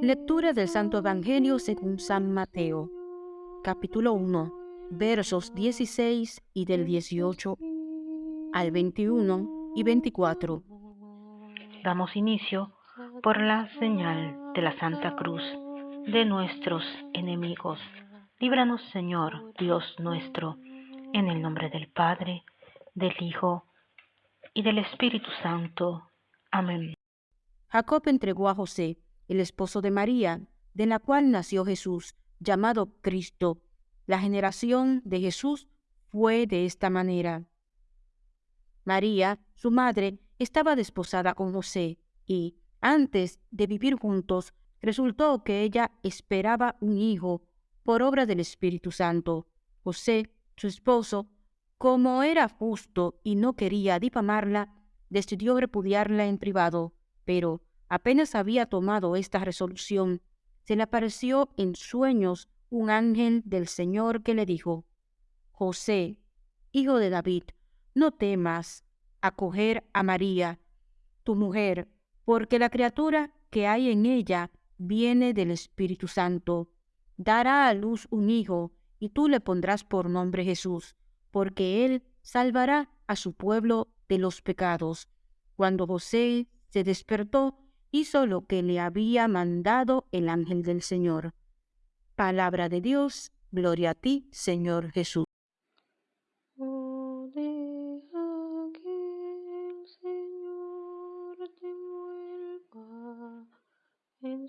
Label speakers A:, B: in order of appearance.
A: Lectura del Santo Evangelio según San Mateo, capítulo 1, versos 16 y del 18 al 21 y 24.
B: Damos inicio por la señal de la Santa Cruz de nuestros enemigos. Líbranos, Señor, Dios nuestro, en el nombre del Padre, del Hijo y del Espíritu Santo. Amén.
A: Jacob entregó a José, el esposo de María, de la cual nació Jesús, llamado Cristo. La generación de Jesús fue de esta manera. María, su madre, estaba desposada con José, y, antes de vivir juntos, resultó que ella esperaba un hijo por obra del Espíritu Santo. José, su esposo, como era justo y no quería difamarla, decidió repudiarla en privado, pero apenas había tomado esta resolución, se le apareció en sueños un ángel del Señor que le dijo, José, hijo de David, no temas acoger a María, tu mujer, porque la criatura que hay en ella viene del Espíritu Santo. Dará a luz un hijo, y tú le pondrás por nombre Jesús, porque él salvará a su pueblo de los pecados. Cuando José se despertó, hizo lo que le había mandado el ángel del Señor. Palabra de Dios, gloria a ti, Señor Jesús.